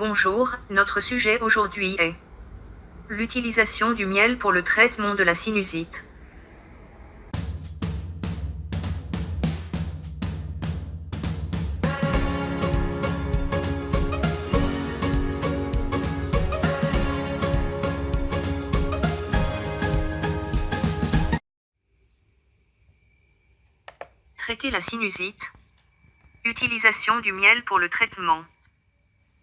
Bonjour, notre sujet aujourd'hui est l'utilisation du miel pour le traitement de la sinusite. Traiter la sinusite. Utilisation du miel pour le traitement.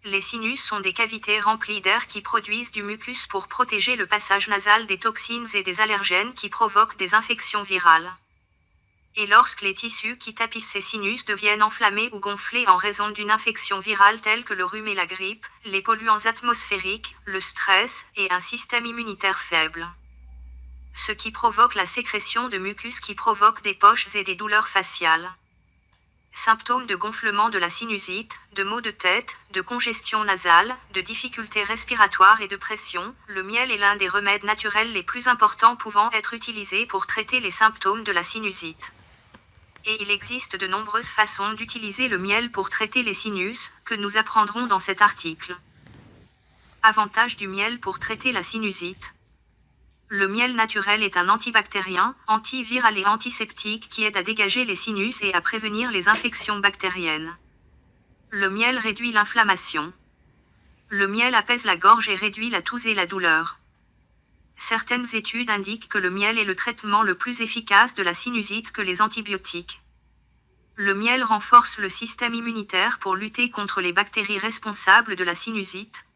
Les sinus sont des cavités remplies d'air qui produisent du mucus pour protéger le passage nasal des toxines et des allergènes qui provoquent des infections virales. Et lorsque les tissus qui tapissent ces sinus deviennent enflammés ou gonflés en raison d'une infection virale telle que le rhume et la grippe, les polluants atmosphériques, le stress et un système immunitaire faible. Ce qui provoque la sécrétion de mucus qui provoque des poches et des douleurs faciales. Symptômes de gonflement de la sinusite, de maux de tête, de congestion nasale, de difficultés respiratoires et de pression, le miel est l'un des remèdes naturels les plus importants pouvant être utilisés pour traiter les symptômes de la sinusite. Et il existe de nombreuses façons d'utiliser le miel pour traiter les sinus, que nous apprendrons dans cet article. Avantage du miel pour traiter la sinusite. Le miel naturel est un antibactérien, antiviral et antiseptique qui aide à dégager les sinus et à prévenir les infections bactériennes. Le miel réduit l'inflammation. Le miel apaise la gorge et réduit la toux et la douleur. Certaines études indiquent que le miel est le traitement le plus efficace de la sinusite que les antibiotiques. Le miel renforce le système immunitaire pour lutter contre les bactéries responsables de la sinusite.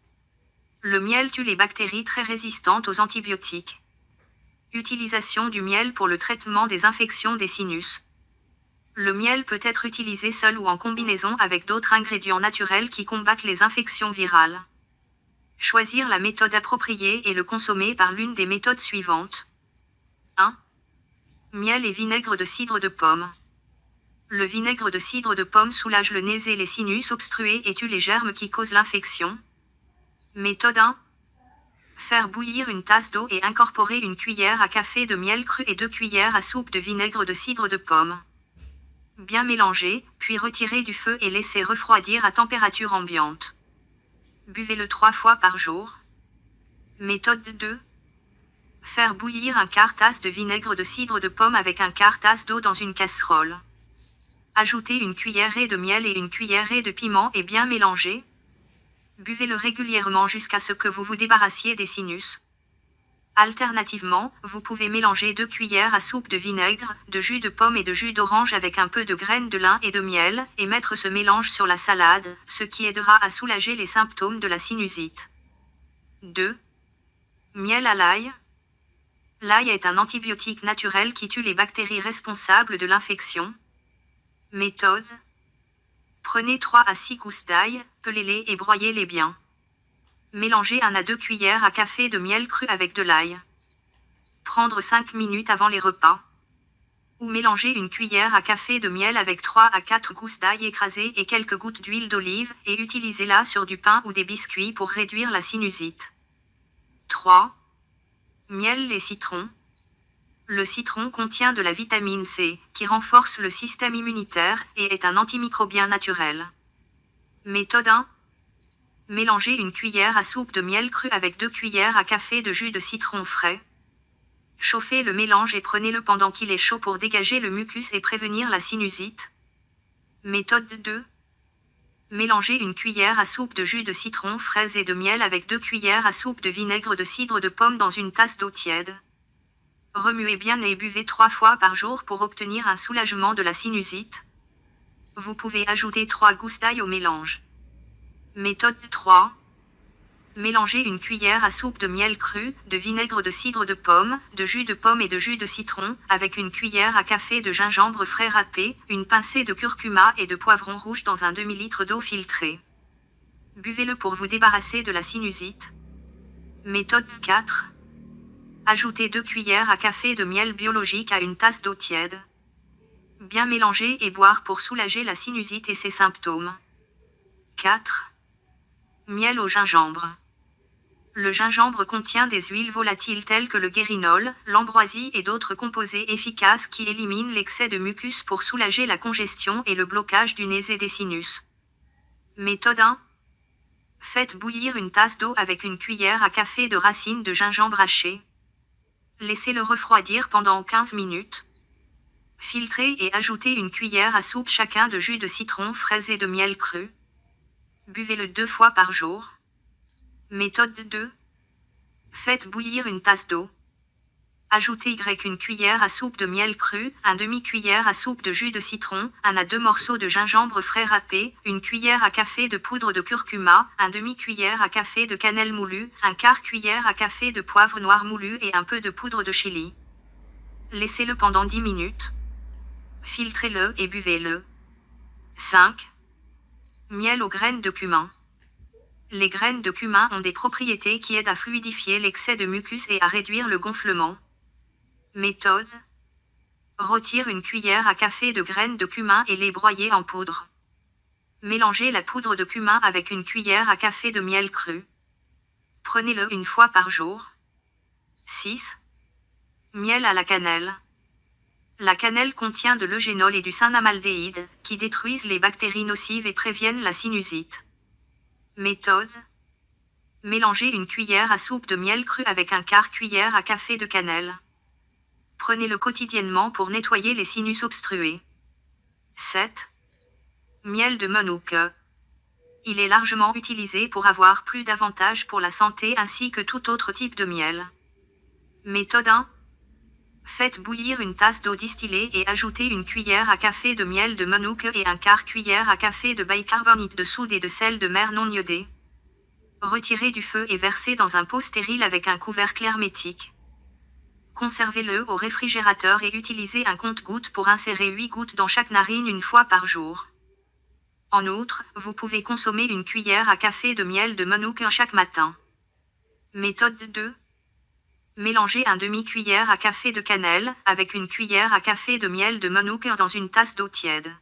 Le miel tue les bactéries très résistantes aux antibiotiques. Utilisation du miel pour le traitement des infections des sinus. Le miel peut être utilisé seul ou en combinaison avec d'autres ingrédients naturels qui combattent les infections virales. Choisir la méthode appropriée et le consommer par l'une des méthodes suivantes. 1. Miel et vinaigre de cidre de pomme. Le vinaigre de cidre de pomme soulage le nez et les sinus obstrués et tue les germes qui causent l'infection. Méthode 1. Faire bouillir une tasse d'eau et incorporer une cuillère à café de miel cru et deux cuillères à soupe de vinaigre de cidre de pomme. Bien mélanger, puis retirer du feu et laisser refroidir à température ambiante. Buvez-le trois fois par jour. Méthode 2. Faire bouillir un quart tasse de vinaigre de cidre de pomme avec un quart tasse d'eau dans une casserole. Ajoutez une cuillerée de miel et une cuillerée de piment et bien mélanger, Buvez-le régulièrement jusqu'à ce que vous vous débarrassiez des sinus. Alternativement, vous pouvez mélanger deux cuillères à soupe de vinaigre, de jus de pomme et de jus d'orange avec un peu de graines de lin et de miel, et mettre ce mélange sur la salade, ce qui aidera à soulager les symptômes de la sinusite. 2. Miel à l'ail. L'ail est un antibiotique naturel qui tue les bactéries responsables de l'infection. Méthode Prenez 3 à 6 gousses d'ail, pelez-les et broyez-les bien. Mélangez 1 à 2 cuillères à café de miel cru avec de l'ail. Prendre 5 minutes avant les repas. Ou mélanger une cuillère à café de miel avec 3 à 4 gousses d'ail écrasées et quelques gouttes d'huile d'olive et utilisez-la sur du pain ou des biscuits pour réduire la sinusite. 3. Miel et citron. Le citron contient de la vitamine C, qui renforce le système immunitaire et est un antimicrobien naturel. Méthode 1. Mélangez une cuillère à soupe de miel cru avec deux cuillères à café de jus de citron frais. Chauffez le mélange et prenez-le pendant qu'il est chaud pour dégager le mucus et prévenir la sinusite. Méthode 2. Mélangez une cuillère à soupe de jus de citron fraise et de miel avec deux cuillères à soupe de vinaigre de cidre de pomme dans une tasse d'eau tiède. Remuez bien et buvez trois fois par jour pour obtenir un soulagement de la sinusite. Vous pouvez ajouter 3 gousses d'ail au mélange. Méthode 3. Mélangez une cuillère à soupe de miel cru, de vinaigre de cidre de pomme, de jus de pomme et de jus de citron, avec une cuillère à café de gingembre frais râpé, une pincée de curcuma et de poivron rouge dans un demi-litre d'eau filtrée. Buvez-le pour vous débarrasser de la sinusite. Méthode 4. Ajoutez 2 cuillères à café de miel biologique à une tasse d'eau tiède. Bien mélanger et boire pour soulager la sinusite et ses symptômes. 4. Miel au gingembre. Le gingembre contient des huiles volatiles telles que le guérinol, l'ambroisie et d'autres composés efficaces qui éliminent l'excès de mucus pour soulager la congestion et le blocage du nez et des sinus. Méthode 1. Faites bouillir une tasse d'eau avec une cuillère à café de racines de gingembre haché. Laissez-le refroidir pendant 15 minutes. Filtrez et ajoutez une cuillère à soupe chacun de jus de citron frais et de miel cru. Buvez-le deux fois par jour. Méthode 2. Faites bouillir une tasse d'eau. Ajoutez Y une cuillère à soupe de miel cru, un demi-cuillère à soupe de jus de citron, un à deux morceaux de gingembre frais râpé, une cuillère à café de poudre de curcuma, un demi-cuillère à café de cannelle moulue, un quart cuillère à café de poivre noir moulu et un peu de poudre de chili. Laissez-le pendant 10 minutes. Filtrez-le et buvez-le. 5. Miel aux graines de cumin. Les graines de cumin ont des propriétés qui aident à fluidifier l'excès de mucus et à réduire le gonflement. Méthode. Retire une cuillère à café de graines de cumin et les broyer en poudre. Mélangez la poudre de cumin avec une cuillère à café de miel cru. Prenez-le une fois par jour. 6. Miel à la cannelle. La cannelle contient de l'eugénol et du synamaldéhyde, qui détruisent les bactéries nocives et préviennent la sinusite. Méthode. Mélangez une cuillère à soupe de miel cru avec un quart cuillère à café de cannelle. Prenez-le quotidiennement pour nettoyer les sinus obstrués. 7. Miel de Monouque. Il est largement utilisé pour avoir plus d'avantages pour la santé ainsi que tout autre type de miel. Méthode 1. Faites bouillir une tasse d'eau distillée et ajoutez une cuillère à café de miel de Monouque et un quart cuillère à café de bicarbonate de soude et de sel de mer non iodé. Retirez du feu et versez dans un pot stérile avec un couvercle hermétique. Conservez-le au réfrigérateur et utilisez un compte-gouttes pour insérer 8 gouttes dans chaque narine une fois par jour. En outre, vous pouvez consommer une cuillère à café de miel de Monouque chaque matin. Méthode 2. Mélangez un demi-cuillère à café de cannelle avec une cuillère à café de miel de Monouque dans une tasse d'eau tiède.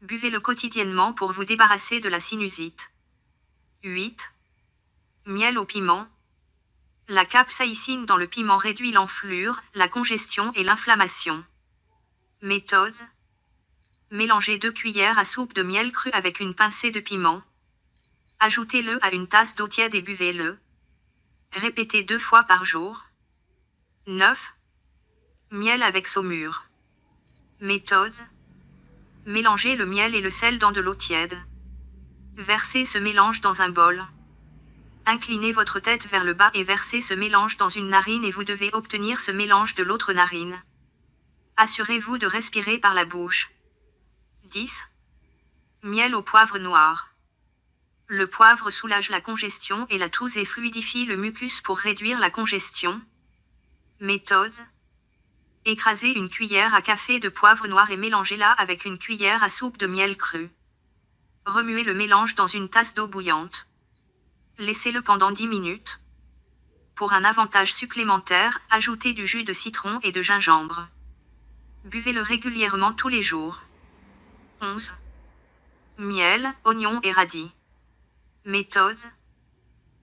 Buvez-le quotidiennement pour vous débarrasser de la sinusite. 8. Miel au piment. La capsaïcine dans le piment réduit l'enflure, la congestion et l'inflammation. Méthode. Mélangez deux cuillères à soupe de miel cru avec une pincée de piment. Ajoutez-le à une tasse d'eau tiède et buvez-le. Répétez deux fois par jour. 9. Miel avec saumure. Méthode. Mélangez le miel et le sel dans de l'eau tiède. Versez ce mélange dans un bol. Inclinez votre tête vers le bas et versez ce mélange dans une narine et vous devez obtenir ce mélange de l'autre narine. Assurez-vous de respirer par la bouche. 10. Miel au poivre noir. Le poivre soulage la congestion et la toux et fluidifie le mucus pour réduire la congestion. Méthode. Écrasez une cuillère à café de poivre noir et mélangez-la avec une cuillère à soupe de miel cru. Remuez le mélange dans une tasse d'eau bouillante. Laissez-le pendant 10 minutes. Pour un avantage supplémentaire, ajoutez du jus de citron et de gingembre. Buvez-le régulièrement tous les jours. 11. Miel, oignon et radis. Méthode.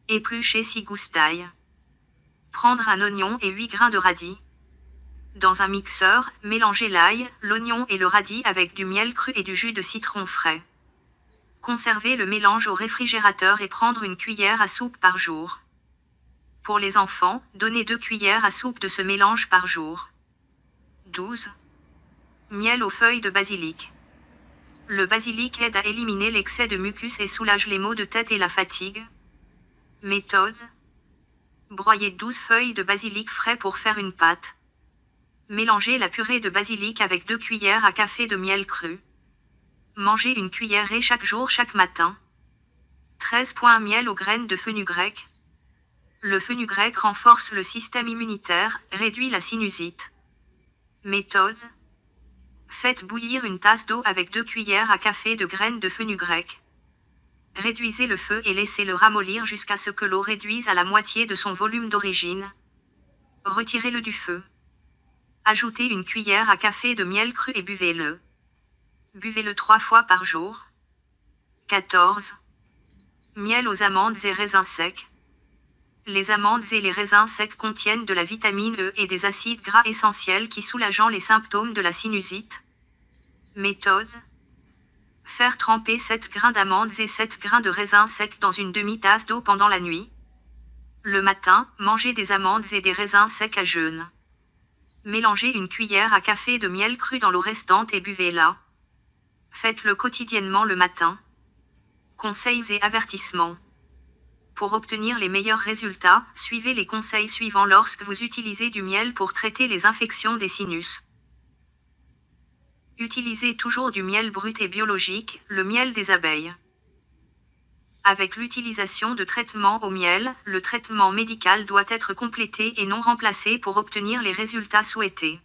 Éplucher si goustaille. Prendre un oignon et 8 grains de radis. Dans un mixeur, mélangez l'ail, l'oignon et le radis avec du miel cru et du jus de citron frais. Conservez le mélange au réfrigérateur et prendre une cuillère à soupe par jour. Pour les enfants, donnez deux cuillères à soupe de ce mélange par jour. 12. Miel aux feuilles de basilic. Le basilic aide à éliminer l'excès de mucus et soulage les maux de tête et la fatigue. Méthode. Broyez 12 feuilles de basilic frais pour faire une pâte. Mélangez la purée de basilic avec 2 cuillères à café de miel cru. Mangez une cuillerée chaque jour chaque matin. 13. Miel aux graines de fenugrec. Le fenugrec renforce le système immunitaire, réduit la sinusite. Méthode. Faites bouillir une tasse d'eau avec deux cuillères à café de graines de fenugrec. Réduisez le feu et laissez-le ramollir jusqu'à ce que l'eau réduise à la moitié de son volume d'origine. Retirez-le du feu. Ajoutez une cuillère à café de miel cru et buvez-le. Buvez-le trois fois par jour. 14. Miel aux amandes et raisins secs. Les amandes et les raisins secs contiennent de la vitamine E et des acides gras essentiels qui soulageant les symptômes de la sinusite. Méthode. Faire tremper 7 grains d'amandes et 7 grains de raisin sec dans une demi-tasse d'eau pendant la nuit. Le matin, mangez des amandes et des raisins secs à jeûne. Mélangez une cuillère à café de miel cru dans l'eau restante et buvez-la. Faites-le quotidiennement le matin. Conseils et avertissements. Pour obtenir les meilleurs résultats, suivez les conseils suivants lorsque vous utilisez du miel pour traiter les infections des sinus. Utilisez toujours du miel brut et biologique, le miel des abeilles. Avec l'utilisation de traitements au miel, le traitement médical doit être complété et non remplacé pour obtenir les résultats souhaités.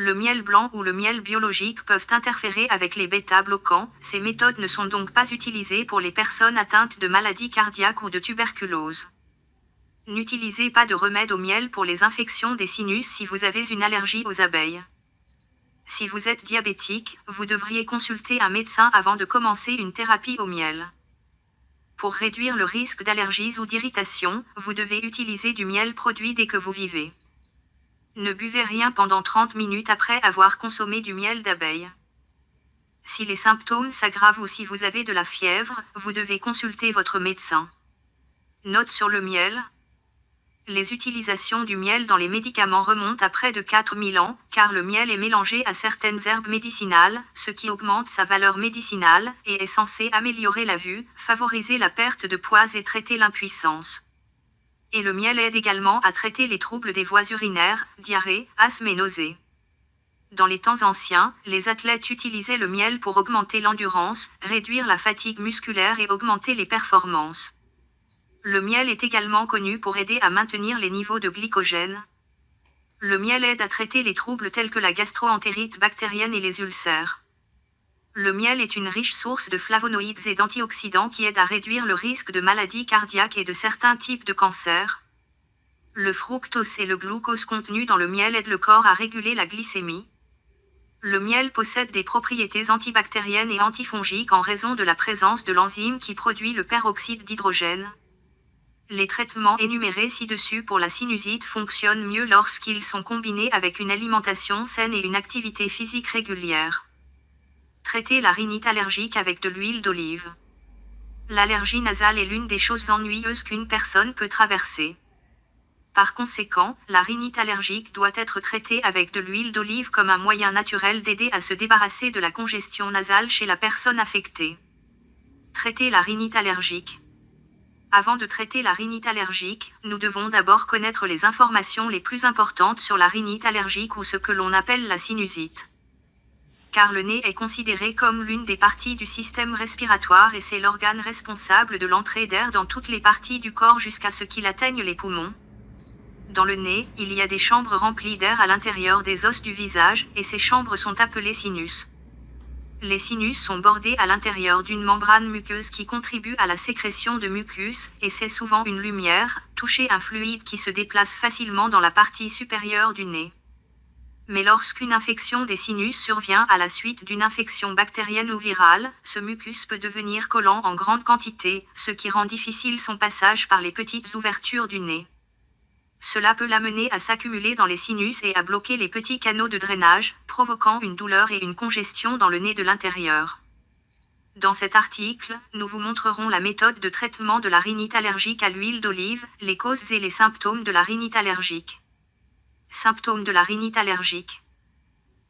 Le miel blanc ou le miel biologique peuvent interférer avec les bêta-bloquants, ces méthodes ne sont donc pas utilisées pour les personnes atteintes de maladies cardiaques ou de tuberculose. N'utilisez pas de remède au miel pour les infections des sinus si vous avez une allergie aux abeilles. Si vous êtes diabétique, vous devriez consulter un médecin avant de commencer une thérapie au miel. Pour réduire le risque d'allergies ou d'irritation, vous devez utiliser du miel produit dès que vous vivez. Ne buvez rien pendant 30 minutes après avoir consommé du miel d'abeille. Si les symptômes s'aggravent ou si vous avez de la fièvre, vous devez consulter votre médecin. Note sur le miel, les utilisations du miel dans les médicaments remontent à près de 4000 ans, car le miel est mélangé à certaines herbes médicinales, ce qui augmente sa valeur médicinale, et est censé améliorer la vue, favoriser la perte de poids et traiter l'impuissance. Et le miel aide également à traiter les troubles des voies urinaires, diarrhée, asthme et nausées. Dans les temps anciens, les athlètes utilisaient le miel pour augmenter l'endurance, réduire la fatigue musculaire et augmenter les performances. Le miel est également connu pour aider à maintenir les niveaux de glycogène. Le miel aide à traiter les troubles tels que la gastroentérite bactérienne et les ulcères. Le miel est une riche source de flavonoïdes et d'antioxydants qui aident à réduire le risque de maladies cardiaques et de certains types de cancers. Le fructose et le glucose contenus dans le miel aident le corps à réguler la glycémie. Le miel possède des propriétés antibactériennes et antifongiques en raison de la présence de l'enzyme qui produit le peroxyde d'hydrogène. Les traitements énumérés ci-dessus pour la sinusite fonctionnent mieux lorsqu'ils sont combinés avec une alimentation saine et une activité physique régulière. Traiter la rhinite allergique avec de l'huile d'olive. L'allergie nasale est l'une des choses ennuyeuses qu'une personne peut traverser. Par conséquent, la rhinite allergique doit être traitée avec de l'huile d'olive comme un moyen naturel d'aider à se débarrasser de la congestion nasale chez la personne affectée. Traiter la rhinite allergique. Avant de traiter la rhinite allergique, nous devons d'abord connaître les informations les plus importantes sur la rhinite allergique ou ce que l'on appelle la sinusite. Car le nez est considéré comme l'une des parties du système respiratoire et c'est l'organe responsable de l'entrée d'air dans toutes les parties du corps jusqu'à ce qu'il atteigne les poumons. Dans le nez, il y a des chambres remplies d'air à l'intérieur des os du visage, et ces chambres sont appelées sinus. Les sinus sont bordés à l'intérieur d'une membrane muqueuse qui contribue à la sécrétion de mucus, et c'est souvent une lumière, toucher un fluide qui se déplace facilement dans la partie supérieure du nez. Mais lorsqu'une infection des sinus survient à la suite d'une infection bactérienne ou virale, ce mucus peut devenir collant en grande quantité, ce qui rend difficile son passage par les petites ouvertures du nez. Cela peut l'amener à s'accumuler dans les sinus et à bloquer les petits canaux de drainage, provoquant une douleur et une congestion dans le nez de l'intérieur. Dans cet article, nous vous montrerons la méthode de traitement de la rhinite allergique à l'huile d'olive, les causes et les symptômes de la rhinite allergique. Symptômes de la rhinite allergique.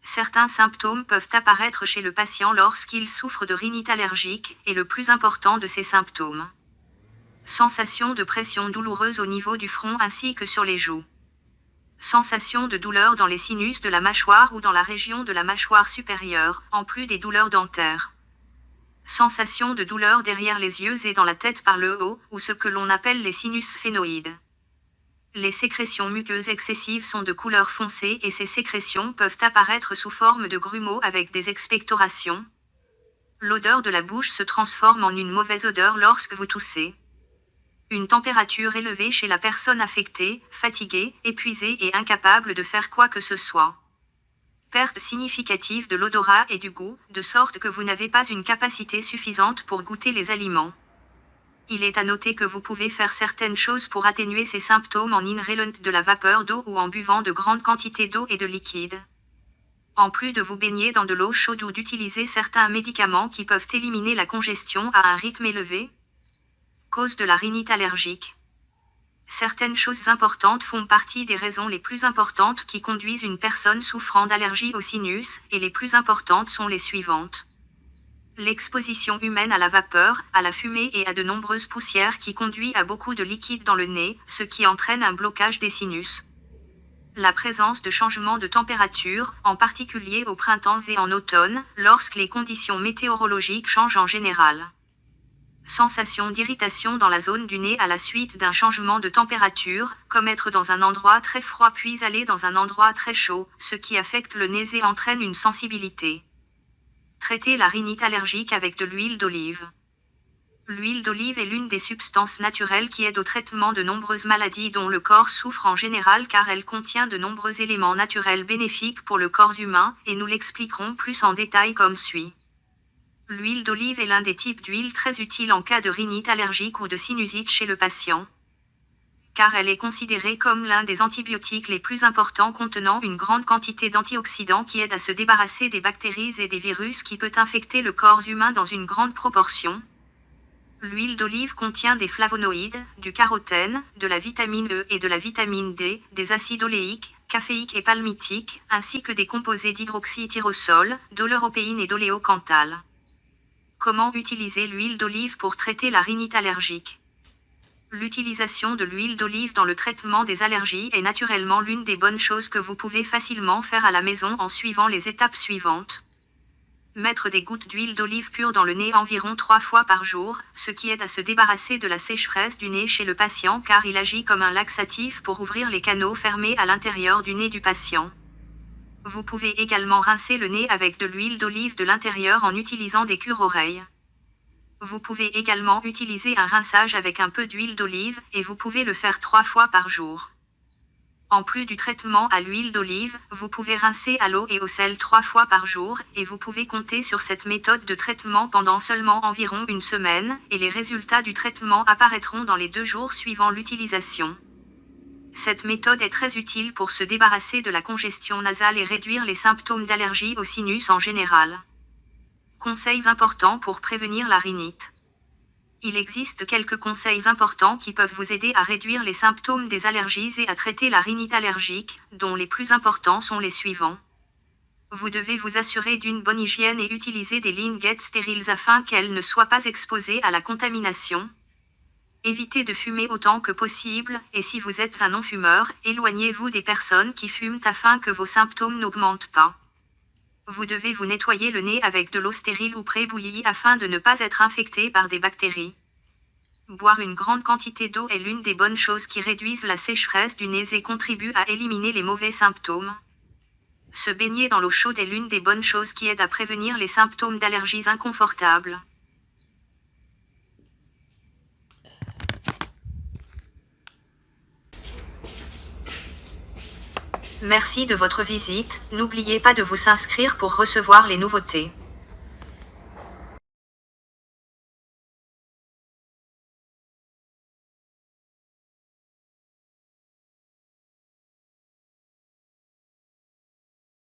Certains symptômes peuvent apparaître chez le patient lorsqu'il souffre de rhinite allergique, et le plus important de ces symptômes Sensation de pression douloureuse au niveau du front ainsi que sur les joues. Sensation de douleur dans les sinus de la mâchoire ou dans la région de la mâchoire supérieure, en plus des douleurs dentaires. Sensation de douleur derrière les yeux et dans la tête par le haut, ou ce que l'on appelle les sinus phénoïdes. Les sécrétions muqueuses excessives sont de couleur foncée et ces sécrétions peuvent apparaître sous forme de grumeaux avec des expectorations. L'odeur de la bouche se transforme en une mauvaise odeur lorsque vous toussez. Une température élevée chez la personne affectée, fatiguée, épuisée et incapable de faire quoi que ce soit. Perte significative de l'odorat et du goût, de sorte que vous n'avez pas une capacité suffisante pour goûter les aliments. Il est à noter que vous pouvez faire certaines choses pour atténuer ces symptômes en inhalant de la vapeur d'eau ou en buvant de grandes quantités d'eau et de liquide. En plus de vous baigner dans de l'eau chaude ou d'utiliser certains médicaments qui peuvent éliminer la congestion à un rythme élevé. Cause de la rhinite allergique. Certaines choses importantes font partie des raisons les plus importantes qui conduisent une personne souffrant d'allergie au sinus, et les plus importantes sont les suivantes. L'exposition humaine à la vapeur, à la fumée et à de nombreuses poussières qui conduit à beaucoup de liquide dans le nez, ce qui entraîne un blocage des sinus. La présence de changements de température, en particulier au printemps et en automne, lorsque les conditions météorologiques changent en général sensation d'irritation dans la zone du nez à la suite d'un changement de température, comme être dans un endroit très froid puis aller dans un endroit très chaud, ce qui affecte le nez et entraîne une sensibilité. Traiter la rhinite allergique avec de l'huile d'olive. L'huile d'olive est l'une des substances naturelles qui aide au traitement de nombreuses maladies dont le corps souffre en général car elle contient de nombreux éléments naturels bénéfiques pour le corps humain, et nous l'expliquerons plus en détail comme suit. L'huile d'olive est l'un des types d'huile très utile en cas de rhinite allergique ou de sinusite chez le patient. Car elle est considérée comme l'un des antibiotiques les plus importants contenant une grande quantité d'antioxydants qui aident à se débarrasser des bactéries et des virus qui peut infecter le corps humain dans une grande proportion. L'huile d'olive contient des flavonoïdes, du carotène, de la vitamine E et de la vitamine D, des acides oléiques, caféiques et palmitiques, ainsi que des composés d'hydroxytyrosol, d'oleuropéine et d'oléocanthal. Comment utiliser l'huile d'olive pour traiter la rhinite allergique? L'utilisation de l'huile d'olive dans le traitement des allergies est naturellement l'une des bonnes choses que vous pouvez facilement faire à la maison en suivant les étapes suivantes. Mettre des gouttes d'huile d'olive pure dans le nez environ trois fois par jour, ce qui aide à se débarrasser de la sécheresse du nez chez le patient car il agit comme un laxatif pour ouvrir les canaux fermés à l'intérieur du nez du patient. Vous pouvez également rincer le nez avec de l'huile d'olive de l'intérieur en utilisant des cures-oreilles. Vous pouvez également utiliser un rinçage avec un peu d'huile d'olive, et vous pouvez le faire trois fois par jour. En plus du traitement à l'huile d'olive, vous pouvez rincer à l'eau et au sel trois fois par jour, et vous pouvez compter sur cette méthode de traitement pendant seulement environ une semaine, et les résultats du traitement apparaîtront dans les deux jours suivant l'utilisation. Cette méthode est très utile pour se débarrasser de la congestion nasale et réduire les symptômes d'allergie au sinus en général. Conseils importants pour prévenir la rhinite. Il existe quelques conseils importants qui peuvent vous aider à réduire les symptômes des allergies et à traiter la rhinite allergique, dont les plus importants sont les suivants. Vous devez vous assurer d'une bonne hygiène et utiliser des lingettes stériles afin qu'elles ne soient pas exposées à la contamination. Évitez de fumer autant que possible, et si vous êtes un non-fumeur, éloignez-vous des personnes qui fument afin que vos symptômes n'augmentent pas. Vous devez vous nettoyer le nez avec de l'eau stérile ou pré-bouillie afin de ne pas être infecté par des bactéries. Boire une grande quantité d'eau est l'une des bonnes choses qui réduisent la sécheresse du nez et contribuent à éliminer les mauvais symptômes. Se baigner dans l'eau chaude est l'une des bonnes choses qui aident à prévenir les symptômes d'allergies inconfortables. Merci de votre visite, n'oubliez pas de vous s'inscrire pour recevoir les nouveautés.